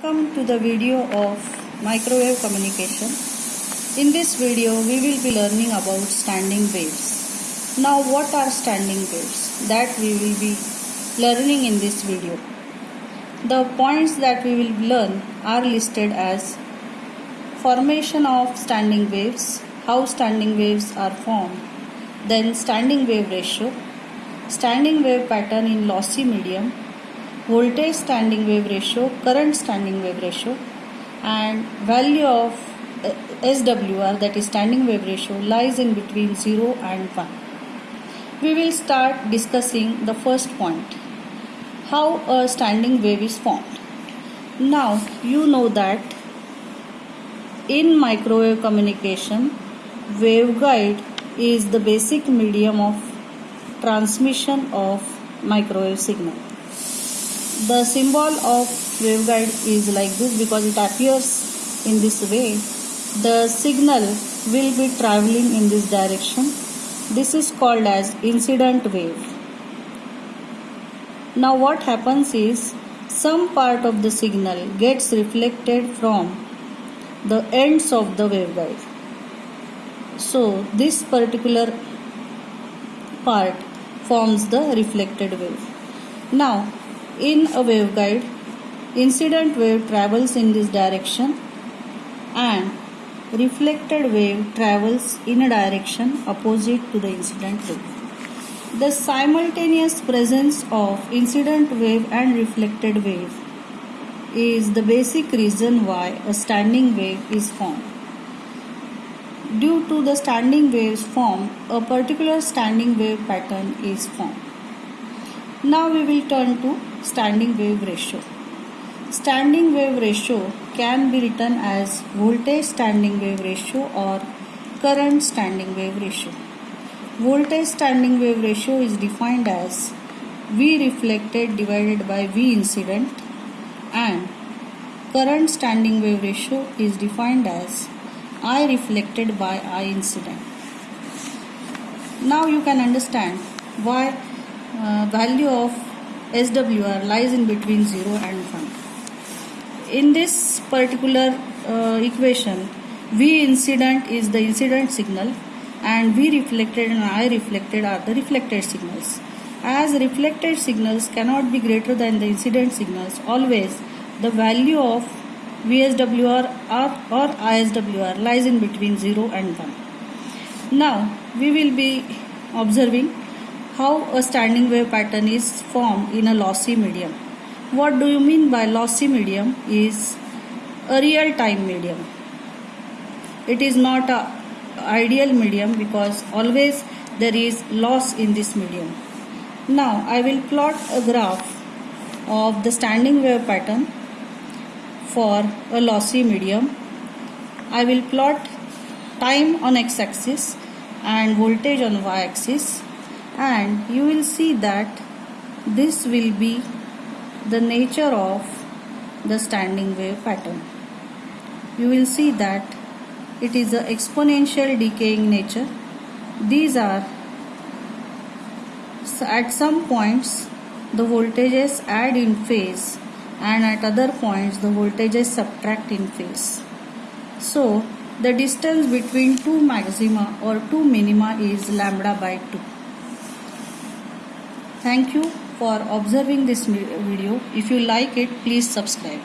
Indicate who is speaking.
Speaker 1: Welcome to the video of microwave communication. In this video we will be learning about standing waves. Now what are standing waves? That we will be learning in this video. The points that we will learn are listed as formation of standing waves, how standing waves are formed, then standing wave ratio, standing wave pattern in lossy medium, voltage standing wave ratio, current standing wave ratio, and value of uh, SWR that is standing wave ratio lies in between 0 and 1. We will start discussing the first point how a standing wave is formed. Now you know that in microwave communication, waveguide is the basic medium of transmission of microwave signal the symbol of waveguide is like this because it appears in this way. The signal will be traveling in this direction. This is called as incident wave. Now what happens is some part of the signal gets reflected from the ends of the waveguide. So this particular part forms the reflected wave. Now in a waveguide, incident wave travels in this direction and reflected wave travels in a direction opposite to the incident wave. The simultaneous presence of incident wave and reflected wave is the basic reason why a standing wave is formed. Due to the standing waves formed, a particular standing wave pattern is formed. Now we will turn to standing wave ratio. Standing wave ratio can be written as voltage standing wave ratio or current standing wave ratio. Voltage standing wave ratio is defined as V reflected divided by V incident and current standing wave ratio is defined as I reflected by I incident. Now you can understand why uh, value of SWR lies in between 0 and 1. In this particular uh, equation, V incident is the incident signal and V reflected and I reflected are the reflected signals. As reflected signals cannot be greater than the incident signals, always the value of VSWR or, or ISWR lies in between 0 and 1. Now we will be observing how a standing wave pattern is formed in a lossy medium. What do you mean by lossy medium is a real time medium. It is not a ideal medium because always there is loss in this medium. Now I will plot a graph of the standing wave pattern for a lossy medium. I will plot time on x axis and voltage on y axis and you will see that this will be the nature of the standing wave pattern. You will see that it is an exponential decaying nature. These are at some points the voltages add in phase and at other points the voltages subtract in phase. So the distance between two maxima or two minima is lambda by 2. Thank you for observing this video. If you like it, please subscribe.